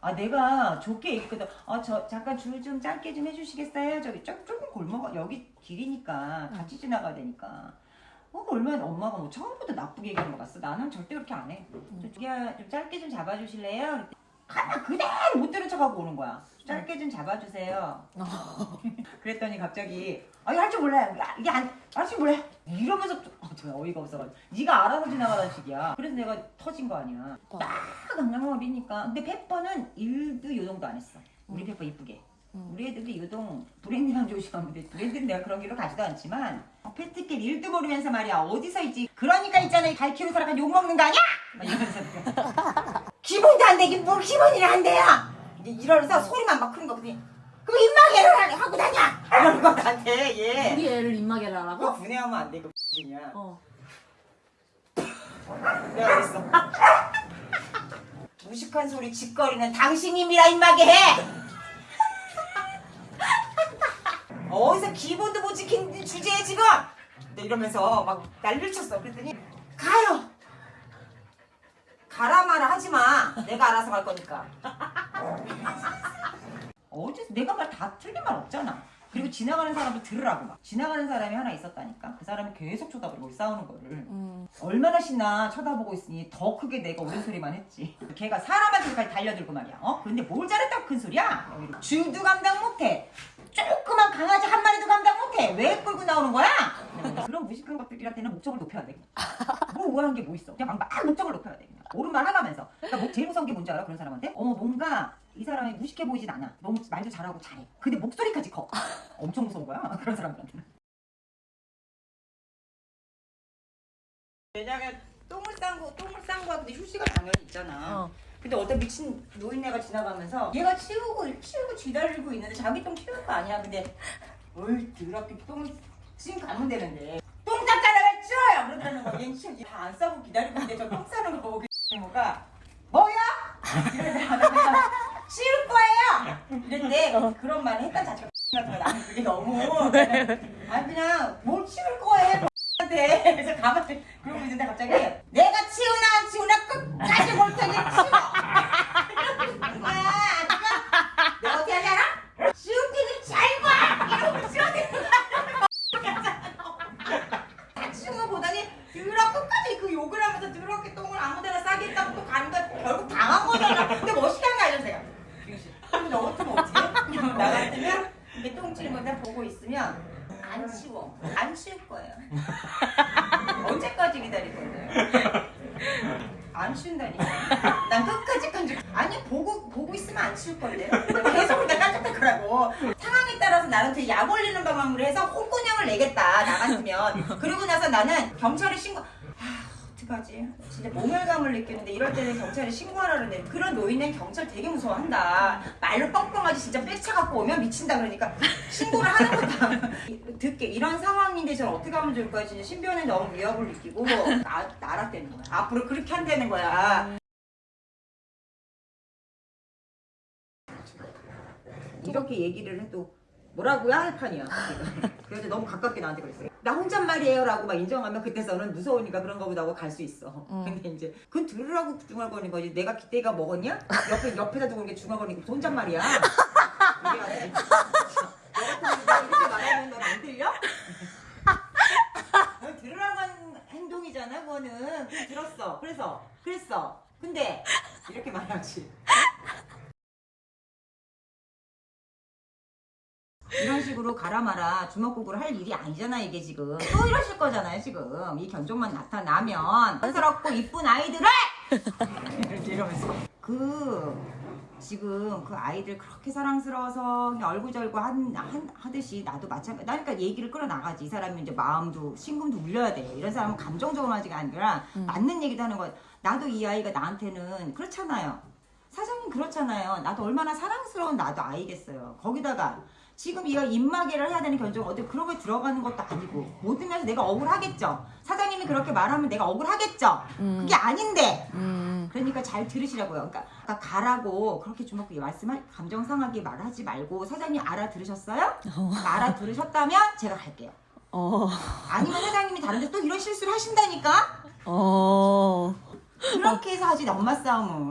아 내가 좋게 얘기했거든. 아 저 잠깐 줄 좀 짧게 좀 해주시겠어요? 저기 조, 조금 골목 여기 길이니까 같이 지나가야 되니까. 어 얼마나 엄마가 뭐 처음부터 나쁘게 얘기한 것 같어. 나는 절대 그렇게 안 해. 좀, 좀 짧게 좀 잡아주실래요? 가만 그대로 못 들은 척하고 오는 거야. 짧게 좀 잡아주세요. 그랬더니 갑자기 아이 할줄 몰라요. 야, 이게 안 할 줄 몰라요. 이러면서 또- 어, 저 어이가 없어가지고 네가 알아서 지나가는 식이야. 그래서 내가 터진 거 아니야. 딱 강남머리니까 근데 페퍼는 일도 요동도 안 했어. 우리 페퍼 이쁘게. 우리 애들도 요동 브랜드랑 조심하면 돼. 브랜드는 내가 그런 길로 가지도 않지만 어, 페트길 일도 모르면서 말이야 어디서 있지. 그러니까 있잖아 갈 키로 살아가 욕 먹는 거 아니야? 막 이러면서 기본도 안 되긴 뭘 기본이라 안. 이제 이러면서 소리만 막 크는 거거든. 그럼 입마개를 하고 다녀. 이러는 것 같아 얘. 우리 애를 입마개를 그거 하라고? 분해하면 안 돼, 이거 X이냐. 어. 내가 그랬어. 무식한 소리 짓거리는 당신님이라 입마개 해! 어디서 기본도 못 지킨 주제에 지금! 이러면서 막 난리를 쳤어. 그랬더니, 가요! 가라 마라 하지 마. 내가 알아서 갈 거니까. 어디서 내가 말 다 틀린 말 없잖아. 그리고 지나가는 사람도 들으라고 막. 지나가는 사람이 하나 있었다니까. 그 사람이 계속 쳐다보고 싸우는 거를. 음. 얼마나 신나 쳐다보고 있으니 더 크게 내가 옳은 소리만 했지. 걔가 사람한테까지 달려들고 말이야. 어? 근데 뭘 잘했다고 큰 소리야? 쥐도 감당 못해. 조그만 강아지 한 마리도 감당 못해. 왜 끌고 나오는 거야? 그런 무식한 것들한테는 목적을 높여야 돼. 뭐 우아한 게 뭐 있어? 그냥 막, 막 목적을 높여야 돼. 그냥. 옳은 말 하라면서. 그러니까 뭐 제일 무서운 게 뭔지 알아? 그런 사람한테? 어머 뭔가 이 사람이 무식해 보이진 않아. 너무 말도 잘하고 잘해. 근데 목소리까지 커. 엄청 무서운 거야. 그런 사람들한테는. 왜냐면 똥을 싼 거, 똥을 싼 거야. 근데 휴지가 당연히 있잖아. 어. 근데 어떤 미친 노인네가 지나가면서 얘가 치우고 치우고 쥐달리고 있는데 자기 똥 치우는 거 아니야. 근데 어이 더럽게 똥을 지금 가면 되는데 똥왜 치워요? 그러다는 거. 얘는 치우지 다안 싸고 기다리고 있는데 저똥 싸는 거 보고 뭐가 뭐야? 이러다가 내가 치울 거예요. 그런 말을 했던 자체가 거 나는 그게 너무. 아니 그냥 뭘 치울 거예요. 한테. 그래서 가만히 그러고 있는데 갑자기 내가 치우나 안 치우나 끝까지 볼 테니 치워. 거야 내가 어떻게 하지 알아? 치울 테니 잘 봐! 이러고 거야. 다 치운 거 보더니 드러 끝까지 그 욕을 하면서 더럽게 똥을 아무데나 싸게 했다고 또 가는 거 결국 당한 거잖아. 근데 멋있게 한 거 알죠 제가 그럼 너 같으면 어떻게 해? 나 같으면 이게 똥치는 거다 보고 있으면 안 치워 안 치울 거예요 언제까지 기다릴 건데요? 안 치운다니까. 난 끝까지 깐죽. 아니 보고 보고 있으면 안 치울 건데요. 계속 내가 깐죽할 거라고. 상황에 따라서 나한테 약 올리는 방법으로 해서 홍군형을 내겠다 나 같으면. 그리고 나서 나는 경찰에 신고. 아 어떡하지? 진짜 모멸감을 느끼는데 이럴 때는 경찰에 신고하라는데 그런 노인은 경찰 되게 무서워한다. 말로 뻥뻥하지 진짜 빽차 갖고 오면 미친다 그러니까 신고를 하는 거다. 듣게 이런 상황인데 저는 어떻게 하면 좋을까요? 진짜 신변에 너무 위협을 느끼고 나, 나락되는 거야. 앞으로 그렇게 한다는 거야. 이렇게 얘기를 해도 뭐라고요? 할 판이야. 그래서 너무 가깝게 나한테 그랬어. 나 혼잣말이에요 라고 막 인정하면 그때서는 무서우니까 그런 거보다 하고 갈 수 있어. 근데 이제 그건 들으라고 중얼거리는 거지. 내가 기대가 먹었냐? 옆에 옆에다 두고 이렇게 중얼거리니까 그 혼잣말이야. 이게 내가 이렇게 말하면 넌 안 들려? 넌 들으라고 하는 행동이잖아, 그거는. 들었어. 그래서, 그랬어. 근데, 이렇게 말하지. 이런 식으로 가라 마라 주먹국으로 할 일이 아니잖아 이게 지금. 또 이러실 거잖아요 지금. 이 견종만 나타나면 안쓰럽고 이쁜 아이들을! 이렇게 이러면서. 그 지금 그 아이들 그렇게 사랑스러워서 그냥 얼굴절구 한, 한, 하듯이 나도 마찬가지 나니까 얘기를 끌어나가지. 이 사람이 이제 마음도 심금도 울려야 돼. 이런 사람은 감정적으로 하지가 아니라 맞는 얘기도 하는 거야 나도 이 아이가 나한테는 그렇잖아요. 사장님 그렇잖아요. 나도 얼마나 사랑스러운 나도 아이겠어요. 거기다가 지금 이가 입마개를 해야 되는 견적 어디 그런 거에 들어가는 것도 아니고 모든 면에서 내가 억울하겠죠. 사장님이 그렇게 말하면 내가 억울하겠죠. 그게 아닌데. 음. 그러니까 잘 들으시라고요. 그러니까 가라고 그렇게 주먹구게 말씀할 감정 상하게 말하지 말고 사장님 알아들으셨어요? 알아들으셨다면 제가 갈게요. 어. 아니면 사장님이 다른데 또 이런 실수를 하신다니까. 어. 그렇게 해서 하지 엄마 싸움은.